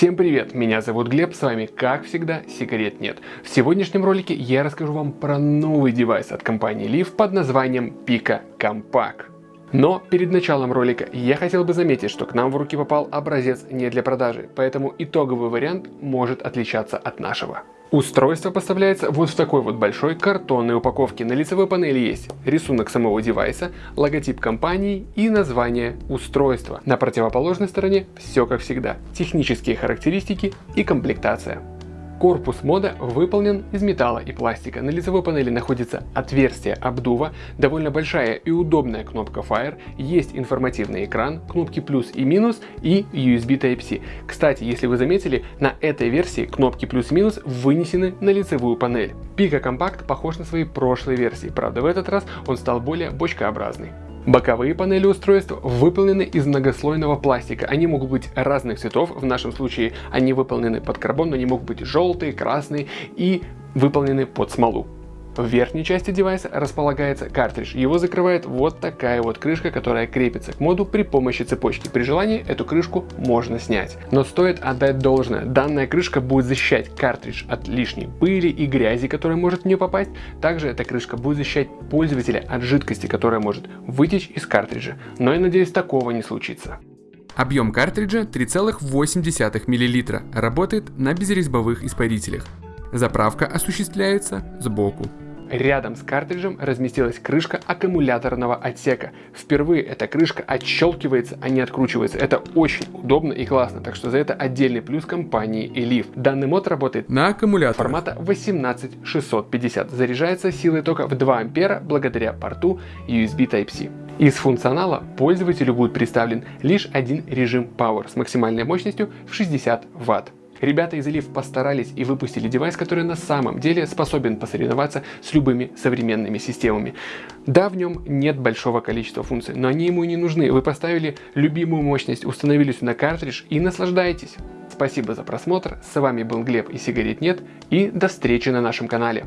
Всем привет, меня зовут Глеб, с вами как всегда сигарет нет. В сегодняшнем ролике я расскажу вам про новый девайс от компании Leaf под названием Pico Compact. Но перед началом ролика я хотел бы заметить, что к нам в руки попал образец не для продажи, поэтому итоговый вариант может отличаться от нашего. Устройство поставляется вот в такой вот большой картонной упаковке. На лицевой панели есть рисунок самого девайса, логотип компании и название устройства. На противоположной стороне все как всегда. Технические характеристики и комплектация. Корпус мода выполнен из металла и пластика. На лицевой панели находится отверстие обдува, довольно большая и удобная кнопка Fire, есть информативный экран, кнопки плюс и минус и USB Type-C. Кстати, если вы заметили, на этой версии кнопки плюс и минус вынесены на лицевую панель. Pico Compact похож на свои прошлые версии, правда в этот раз он стал более бочкообразный. Боковые панели устройства выполнены из многослойного пластика. Они могут быть разных цветов, в нашем случае они выполнены под карбон, но они могут быть желтые, красные и выполнены под смолу. В верхней части девайса располагается картридж. Его закрывает вот такая вот крышка, которая крепится к моду при помощи цепочки. При желании эту крышку можно снять. Но стоит отдать должное, данная крышка будет защищать картридж от лишней пыли и грязи, которая может в нее попасть. Также эта крышка будет защищать пользователя от жидкости, которая может вытечь из картриджа. Но я надеюсь, такого не случится. Объем картриджа 3,8 мл. Работает на безрезьбовых испарителях. Заправка осуществляется сбоку. Рядом с картриджем разместилась крышка аккумуляторного отсека. Впервые эта крышка отщелкивается, а не откручивается. Это очень удобно и классно, так что за это отдельный плюс компании Elif. Данный мод работает на аккумулятор формата 18650. Заряжается силой тока в 2 ампера благодаря порту USB Type-C. Из функционала пользователю будет представлен лишь один режим Power с максимальной мощностью в 60 Вт. Ребята из Elif постарались и выпустили девайс, который на самом деле способен посоревноваться с любыми современными системами. Да, в нем нет большого количества функций, но они ему и не нужны. Вы поставили любимую мощность, установили сюда картридж и наслаждайтесь. Спасибо за просмотр, с вами был Глеб и сигарет нет, и до встречи на нашем канале.